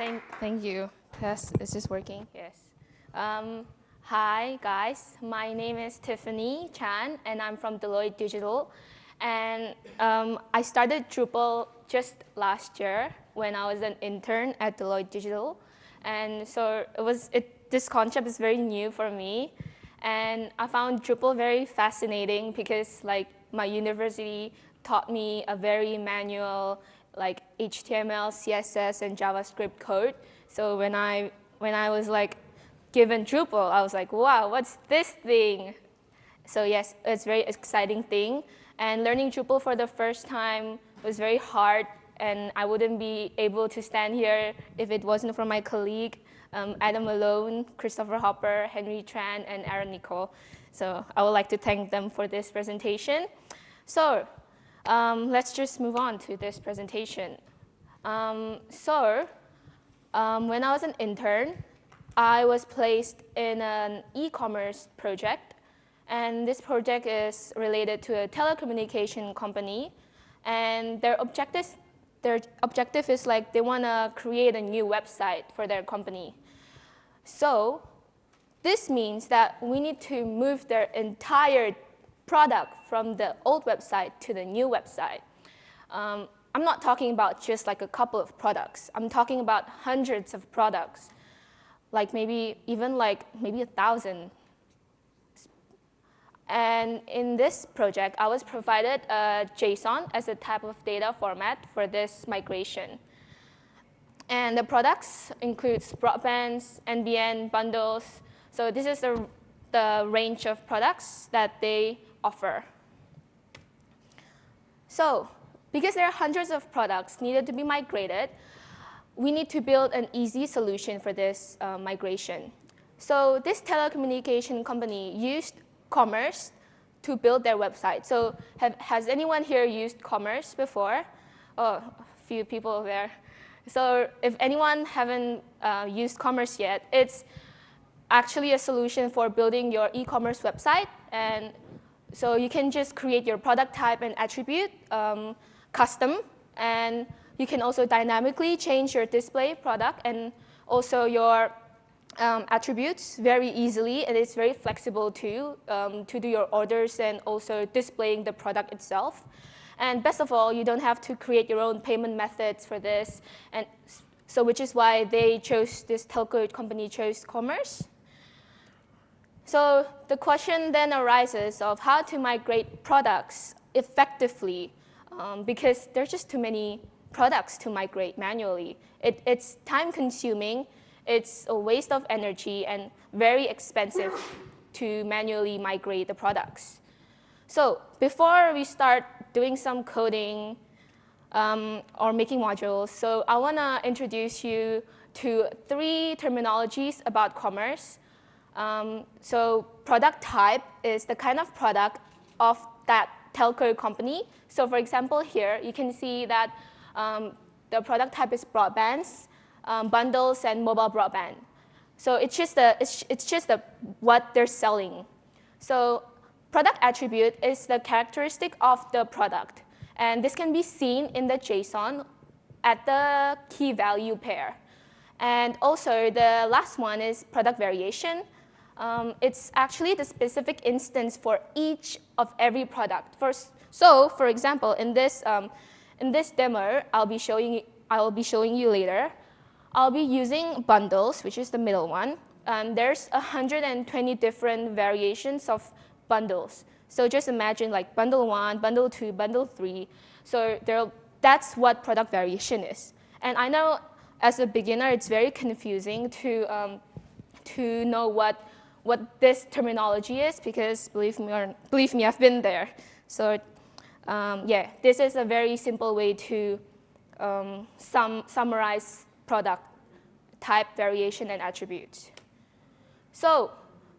Thank, thank you. Test, is this working? Yes. Um, hi, guys. My name is Tiffany Chan, and I'm from Deloitte Digital. And um, I started Drupal just last year when I was an intern at Deloitte Digital. And so it was, it, this concept is very new for me. And I found Drupal very fascinating because like my university taught me a very manual like HTML, CSS, and JavaScript code. So when I, when I was like given Drupal, I was like, wow, what's this thing? So yes, it's very exciting thing. And learning Drupal for the first time was very hard, and I wouldn't be able to stand here if it wasn't for my colleague, um, Adam Malone, Christopher Hopper, Henry Tran, and Aaron Nicole. So I would like to thank them for this presentation. So um, let's just move on to this presentation. Um, so um, when I was an intern, I was placed in an e-commerce project. And this project is related to a telecommunication company. And their objective, their objective is like they want to create a new website for their company. So this means that we need to move their entire product from the old website to the new website. Um, I'm not talking about just like a couple of products. I'm talking about hundreds of products, like maybe even like maybe a thousand. And in this project, I was provided a JSON as a type of data format for this migration. And the products includes broadbands, NBN, bundles. So this is the, the range of products that they offer. So because there are hundreds of products needed to be migrated, we need to build an easy solution for this uh, migration. So this telecommunication company used Commerce to build their website. So have, has anyone here used Commerce before? Oh, a few people there. So if anyone haven't uh, used Commerce yet, it's actually a solution for building your e-commerce website. And so you can just create your product type and attribute um, custom, and you can also dynamically change your display product and also your um, attributes very easily, and it's very flexible too um, to do your orders and also displaying the product itself. And best of all, you don't have to create your own payment methods for this, and so which is why they chose this telco company chose Commerce. So the question then arises of how to migrate products effectively um, because there's just too many products to migrate manually. It, it's time consuming, it's a waste of energy and very expensive to manually migrate the products. So before we start doing some coding um, or making modules, so I want to introduce you to three terminologies about commerce um, so product type is the kind of product of that telco company. So for example, here you can see that um, the product type is broadbands, um, bundles, and mobile broadband. So it's just, the, it's, it's just the, what they're selling. So product attribute is the characteristic of the product. And this can be seen in the JSON at the key value pair. And also the last one is product variation. Um, it's actually the specific instance for each of every product. First, so for example, in this, um, in this demo, I'll be, showing, I'll be showing you later, I'll be using bundles, which is the middle one. Um, there's 120 different variations of bundles. So just imagine like bundle one, bundle two, bundle three. So there, that's what product variation is. And I know as a beginner, it's very confusing to, um, to know what what this terminology is because believe me, or, believe me, I've been there. So um, yeah, this is a very simple way to um, sum, summarize product type, variation, and attributes. So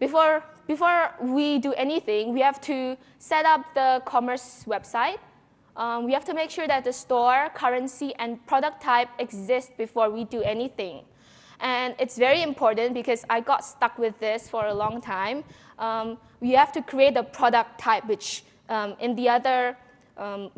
before, before we do anything, we have to set up the commerce website. Um, we have to make sure that the store, currency, and product type exist before we do anything. And it's very important because I got stuck with this for a long time. Um, you have to create a product type, which um, in the other, um,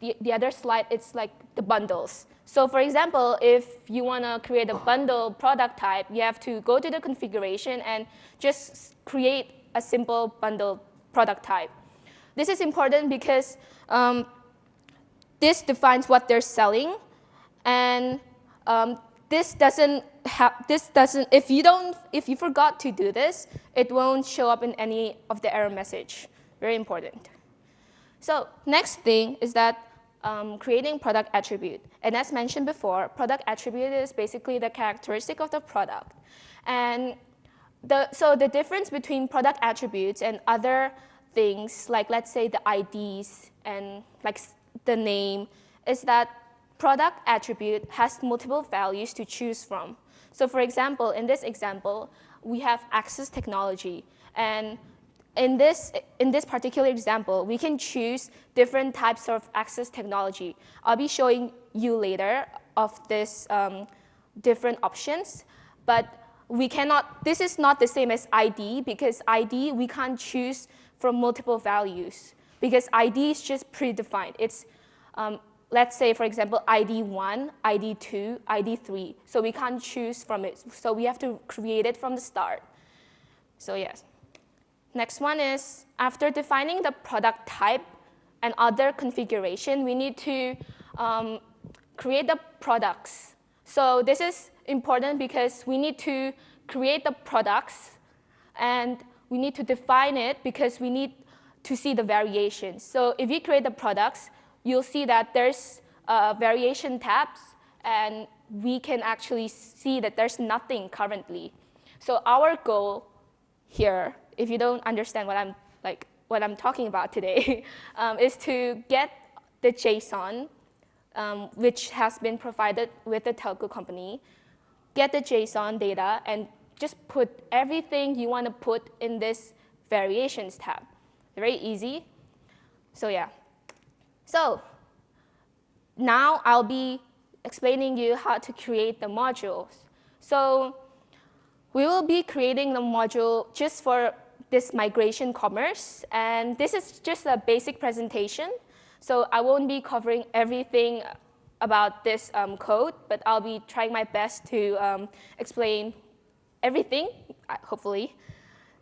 the, the other slide, it's like the bundles. So for example, if you want to create a bundle product type, you have to go to the configuration and just create a simple bundle product type. This is important because um, this defines what they're selling, and um, this doesn't have this doesn't if you don't if you forgot to do this, it won't show up in any of the error message. Very important. So next thing is that um, creating product attribute. And as mentioned before, product attribute is basically the characteristic of the product. And the, so the difference between product attributes and other things, like let's say the IDs and like the name, is that product attribute has multiple values to choose from. So for example, in this example, we have access technology. And in this, in this particular example, we can choose different types of access technology. I'll be showing you later of this um, different options, but we cannot, this is not the same as ID because ID, we can't choose from multiple values because ID is just predefined. It's, um, let's say, for example, ID 1, ID 2, ID 3. So we can't choose from it. So we have to create it from the start. So yes. Next one is after defining the product type and other configuration, we need to um, create the products. So this is important because we need to create the products and we need to define it because we need to see the variations. So if you create the products, you'll see that there's uh, variation tabs and we can actually see that there's nothing currently. So our goal here if you don't understand what I'm like what I'm talking about today, um, is to get the JSON, um, which has been provided with the telco company, get the JSON data, and just put everything you want to put in this variations tab. Very easy. So yeah. So now I'll be explaining you how to create the modules. So we will be creating the module just for this migration commerce. And this is just a basic presentation. So I won't be covering everything about this um, code, but I'll be trying my best to um, explain everything, uh, hopefully.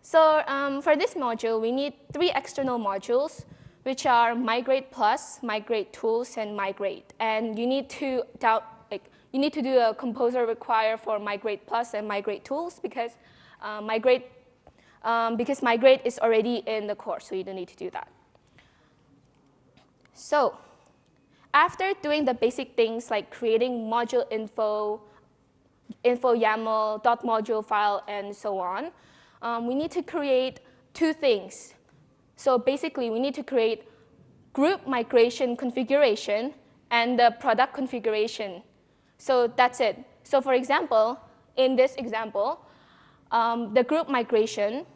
So um, for this module, we need three external modules, which are Migrate Plus, Migrate Tools, and Migrate. And you need to like, you need to do a composer require for Migrate Plus and Migrate Tools because uh, Migrate um, because migrate is already in the course, so you don't need to do that. So after doing the basic things like creating module info, info YAML, dot module file, and so on, um, we need to create two things. So basically, we need to create group migration configuration and the product configuration. So that's it. So for example, in this example, um, the group migration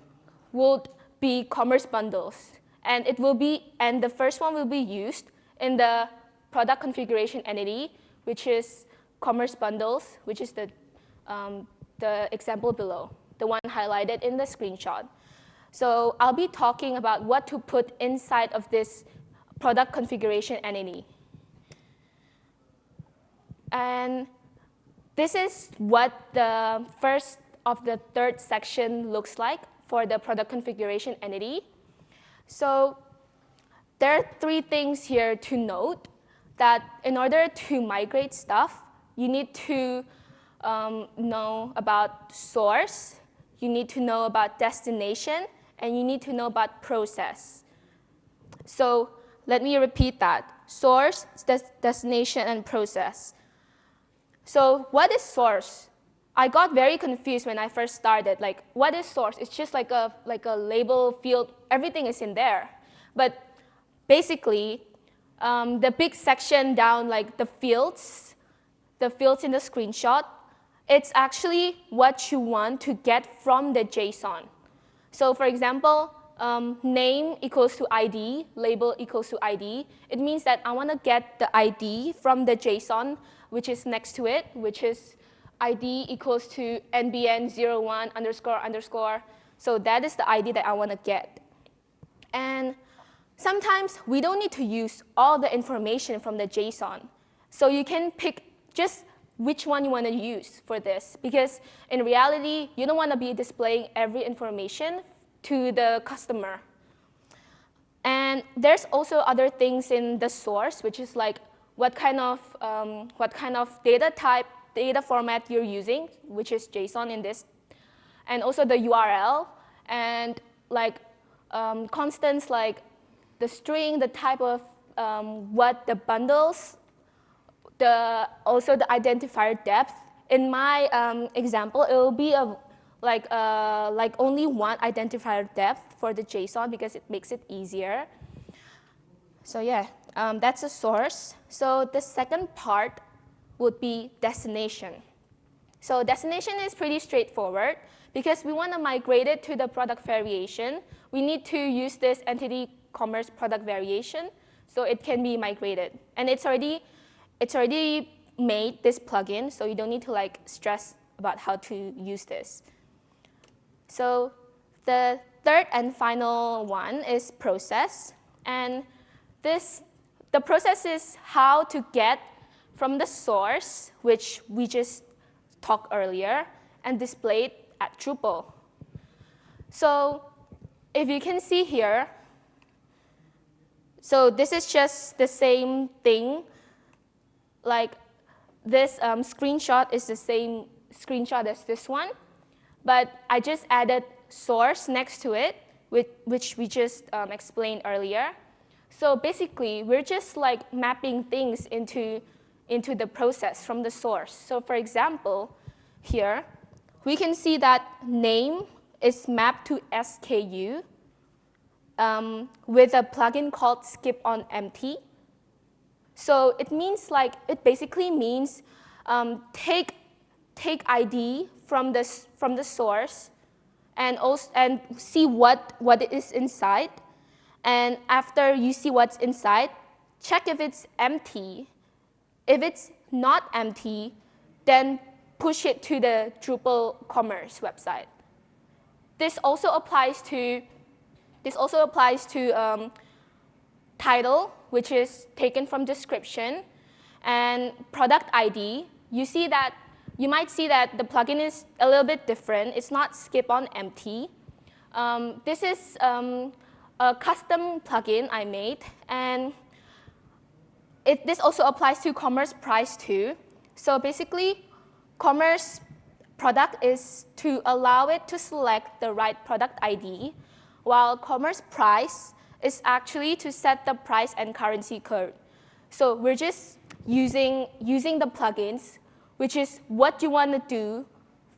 would be commerce bundles. And it will be, and the first one will be used in the product configuration entity, which is commerce bundles, which is the, um, the example below, the one highlighted in the screenshot. So I'll be talking about what to put inside of this product configuration entity. And this is what the first of the third section looks like for the product configuration entity. So there are three things here to note that in order to migrate stuff, you need to um, know about source, you need to know about destination, and you need to know about process. So let me repeat that. Source, des destination, and process. So what is source? I got very confused when I first started. Like, what is source? It's just like a, like a label field. Everything is in there. But basically, um, the big section down, like the fields, the fields in the screenshot, it's actually what you want to get from the JSON. So for example, um, name equals to ID, label equals to ID. It means that I want to get the ID from the JSON, which is next to it, which is ID equals to NBN01 underscore underscore. So that is the ID that I want to get. And sometimes we don't need to use all the information from the JSON. So you can pick just which one you want to use for this. Because in reality, you don't want to be displaying every information to the customer. And there's also other things in the source, which is like what kind of, um, what kind of data type, data format you're using, which is JSON in this, and also the URL, and like um, constants like the string, the type of um, what the bundles, the, also the identifier depth. In my um, example, it will be a, like, uh, like only one identifier depth for the JSON because it makes it easier. So yeah, um, that's a source. So the second part would be destination. So destination is pretty straightforward. Because we want to migrate it to the product variation, we need to use this entity commerce product variation so it can be migrated. And it's already, it's already made this plugin, so you don't need to like stress about how to use this. So the third and final one is process. And this, the process is how to get from the source, which we just talked earlier, and display it at Drupal. So if you can see here, so this is just the same thing. Like this um, screenshot is the same screenshot as this one, but I just added source next to it, which, which we just um, explained earlier. So basically, we're just like mapping things into, into the process from the source. So for example, here, we can see that name is mapped to SKU um, with a plugin called skip on empty. So it means like, it basically means um, take, take ID from the, from the source and, also, and see what, what is inside. And after you see what's inside, check if it's empty. If it's not empty, then push it to the Drupal commerce website. This also applies to, this also applies to um, title, which is taken from description, and product ID. You see that, you might see that the plugin is a little bit different. It's not skip on empty. Um, this is um, a custom plugin I made, and it, this also applies to commerce price too. So basically, Commerce product is to allow it to select the right product ID, while commerce price is actually to set the price and currency code. So we're just using, using the plugins, which is what you want to do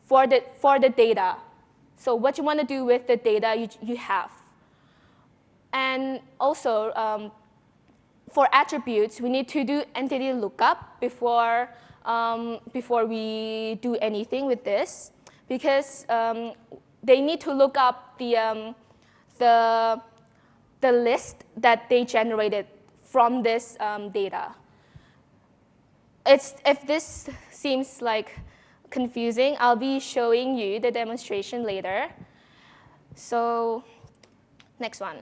for the, for the data. So what you want to do with the data you, you have. And also, um, for attributes, we need to do entity lookup before um, before we do anything with this because um, they need to look up the, um, the, the list that they generated from this um, data. It's, if this seems like confusing, I'll be showing you the demonstration later. So next one.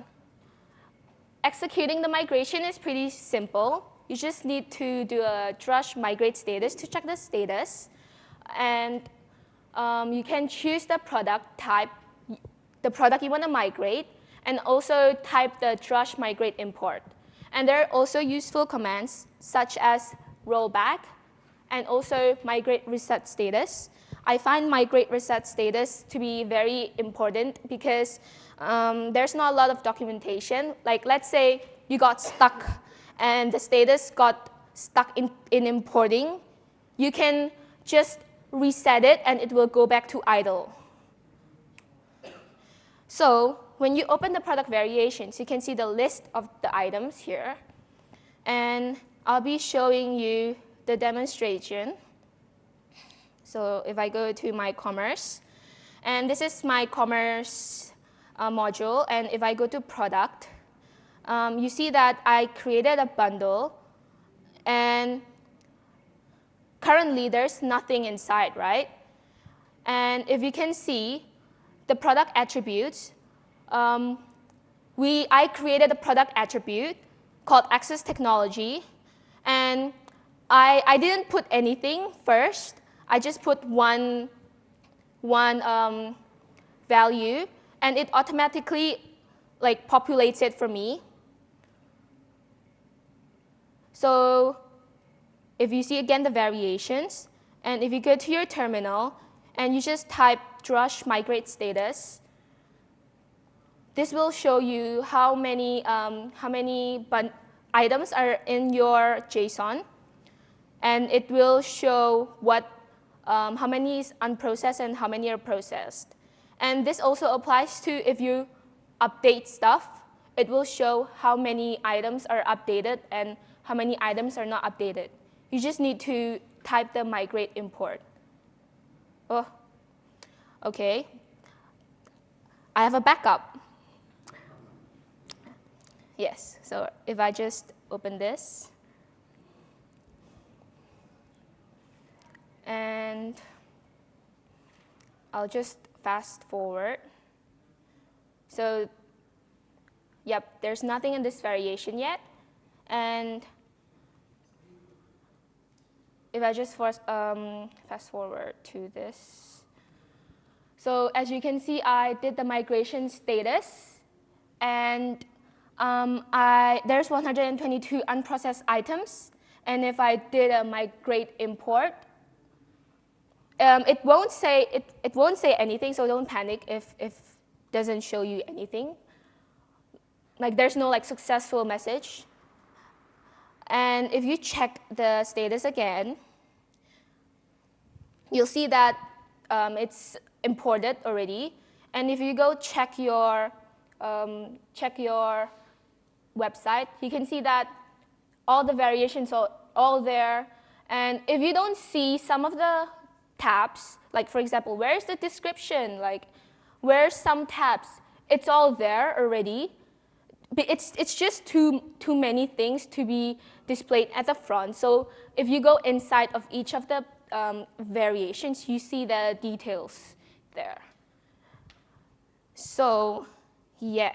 Executing the migration is pretty simple you just need to do a drush migrate status to check the status. And um, you can choose the product type, the product you want to migrate, and also type the drush migrate import. And there are also useful commands such as rollback and also migrate reset status. I find migrate reset status to be very important because um, there's not a lot of documentation. Like let's say you got stuck and the status got stuck in, in importing, you can just reset it and it will go back to idle. So when you open the product variations, you can see the list of the items here. And I'll be showing you the demonstration. So if I go to my commerce, and this is my commerce uh, module, and if I go to product, um, you see that I created a bundle and currently there's nothing inside, right? And if you can see the product attributes, um, we, I created a product attribute called access technology and I, I didn't put anything first. I just put one, one um, value, and it automatically like populates it for me. So if you see again the variations, and if you go to your terminal, and you just type drush migrate status, this will show you how many, um, how many items are in your JSON. And it will show what, um, how many is unprocessed and how many are processed. And this also applies to if you update stuff, it will show how many items are updated and how many items are not updated. You just need to type the migrate import. Oh, okay. I have a backup. Yes, so if I just open this, and I'll just fast forward. So yep, there's nothing in this variation yet. And if I just force, um, fast forward to this. So as you can see, I did the migration status. And um, I, there's 122 unprocessed items. And if I did a migrate import, um, it won't say it, it won't say anything, so don't panic if if doesn't show you anything. Like there's no like successful message. And if you check the status again, you'll see that um, it's imported already. And if you go check your um, check your website, you can see that all the variations are all there. And if you don't see some of the tabs. Like for example, where's the description? Like where's some tabs? It's all there already. It's, it's just too, too many things to be displayed at the front. So if you go inside of each of the um, variations, you see the details there. So yeah.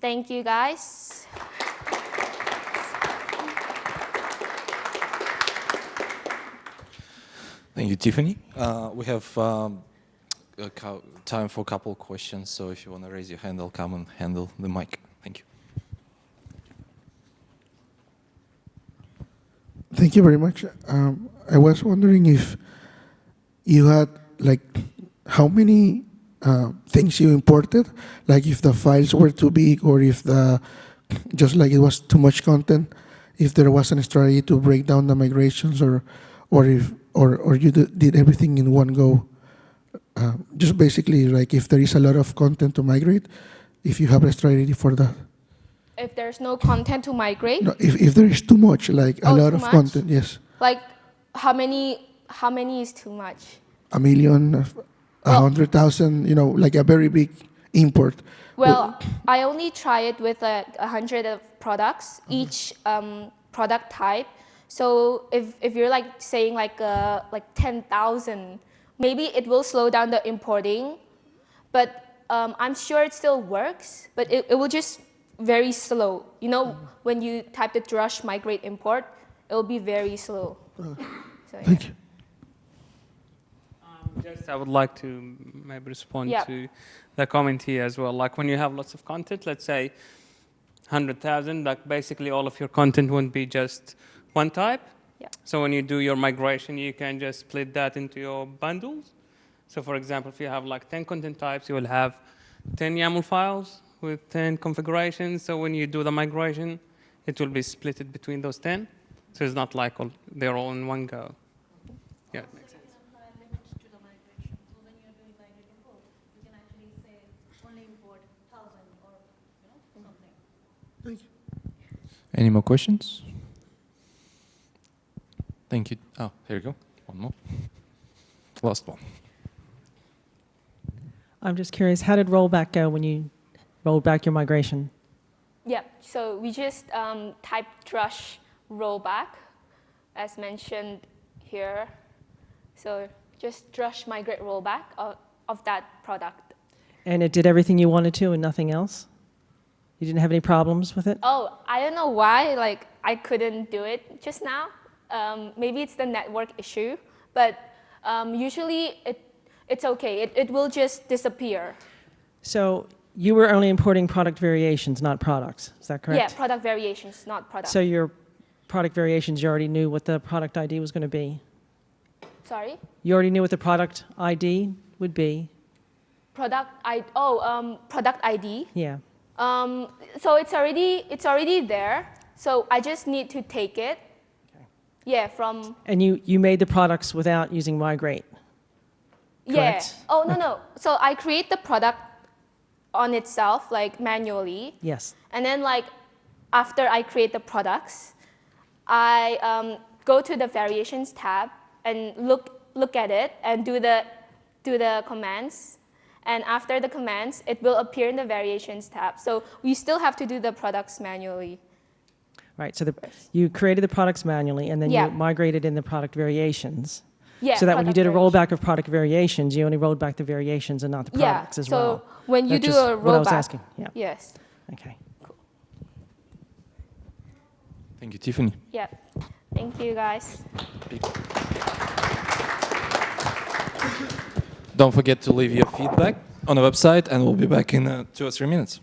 Thank you guys. Thank you, Tiffany. Uh, we have um, time for a couple of questions, so if you want to raise your hand, I'll come and handle the mic. Thank you. Thank you very much. Um, I was wondering if you had, like, how many uh, things you imported, like if the files were too big or if the, just like it was too much content, if there was a strategy to break down the migrations or, or if or, or you did everything in one go? Uh, just basically, like if there is a lot of content to migrate, if you have a strategy for that. If there's no content to migrate? No, if, if there is too much, like oh, a lot of much? content, yes. Like how many, how many is too much? A million, a well, hundred thousand, you know, like a very big import. Well, I only try it with like a hundred of products, each um, product type. So if, if you're like saying like, uh, like 10,000, maybe it will slow down the importing, but um, I'm sure it still works, but it, it will just very slow. You know, when you type the drush migrate import, it will be very slow. Uh, so, Thank yeah. you. Just I would like to maybe respond yep. to the comment here as well. Like when you have lots of content, let's say 100,000, like basically all of your content won't be just one type. Yeah. So when you do your migration, you can just split that into your bundles. So for example, if you have like 10 content types, you will have 10 YAML files with 10 configurations. So when you do the migration, it will be split between those 10. So it's not like all, they're all in one go. Yeah, it makes sense. Any more questions? Thank you. Oh, here you go. One more. Last one. I'm just curious, how did rollback go when you rolled back your migration? Yeah, so we just um, typed drush rollback, as mentioned here. So just drush migrate rollback of, of that product. And it did everything you wanted to and nothing else? You didn't have any problems with it? Oh, I don't know why. Like, I couldn't do it just now. Um, maybe it's the network issue, but um, usually it, it's okay. It, it will just disappear. So you were only importing product variations, not products. Is that correct? Yeah, product variations, not products. So your product variations, you already knew what the product ID was going to be. Sorry? You already knew what the product ID would be. Product ID, oh um, product ID. Yeah. Um, so it's already it's already there. So I just need to take it. Yeah, from And you, you made the products without using migrate. yeah. Oh no no. So I create the product on itself like manually, Yes. and then like after I create the products, I um, go to the variations tab and look look at it and do the do the commands. And after the commands, it will appear in the variations tab. So we still have to do the products manually. Right. So the, you created the products manually and then Yeah. you migrated in the product variations. Yeah. so that when you did a rollback of product variations, you only rolled back the variations and not the Yeah. products as so well. So when you That's do just a what I was rollback, asking. Yeah. yes. Okay. Cool. Thank you, Tiffany. Yeah. Thank you guys. Don't forget to leave your feedback on the website, and we'll be back in uh, two or three minutes.